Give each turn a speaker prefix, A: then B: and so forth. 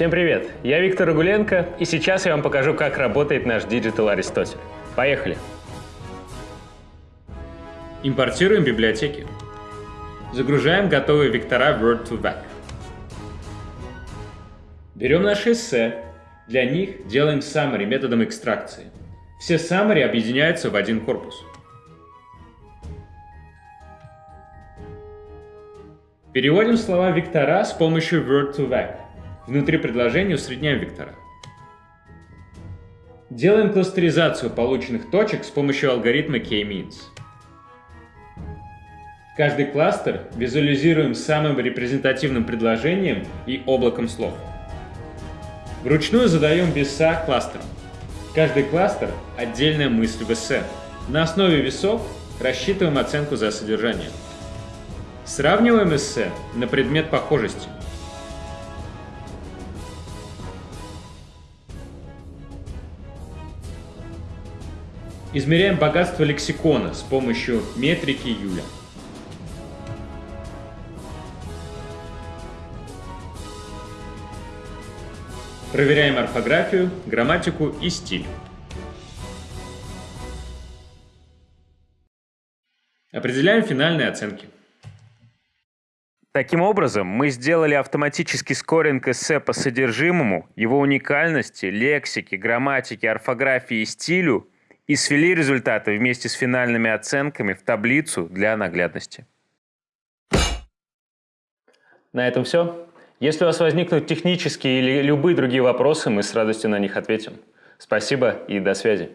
A: Всем привет! Я Виктор Рагуленко, и сейчас я вам покажу, как работает наш Digital Аристотель. Поехали! Импортируем библиотеки. Загружаем готовые вектора Word2Vec. Берем наши эссе. Для них делаем summary методом экстракции. Все summary объединяются в один корпус. Переводим слова вектора с помощью Word2Vec. Внутри предложения усредняем вектора. Делаем кластеризацию полученных точек с помощью алгоритма K-means. Каждый кластер визуализируем самым репрезентативным предложением и облаком слов. Вручную задаем веса кластерам. Каждый кластер – отдельная мысль в эссе. На основе весов рассчитываем оценку за содержание. Сравниваем эссе на предмет похожести. Измеряем богатство лексикона с помощью метрики Юля. Проверяем орфографию, грамматику и стиль. Определяем финальные оценки. Таким образом, мы сделали автоматический скоринг эссе по содержимому, его уникальности, лексике, грамматике, орфографии и стилю и свели результаты вместе с финальными оценками в таблицу для наглядности. На этом все. Если у вас возникнут технические или любые другие вопросы, мы с радостью на них ответим. Спасибо и до связи.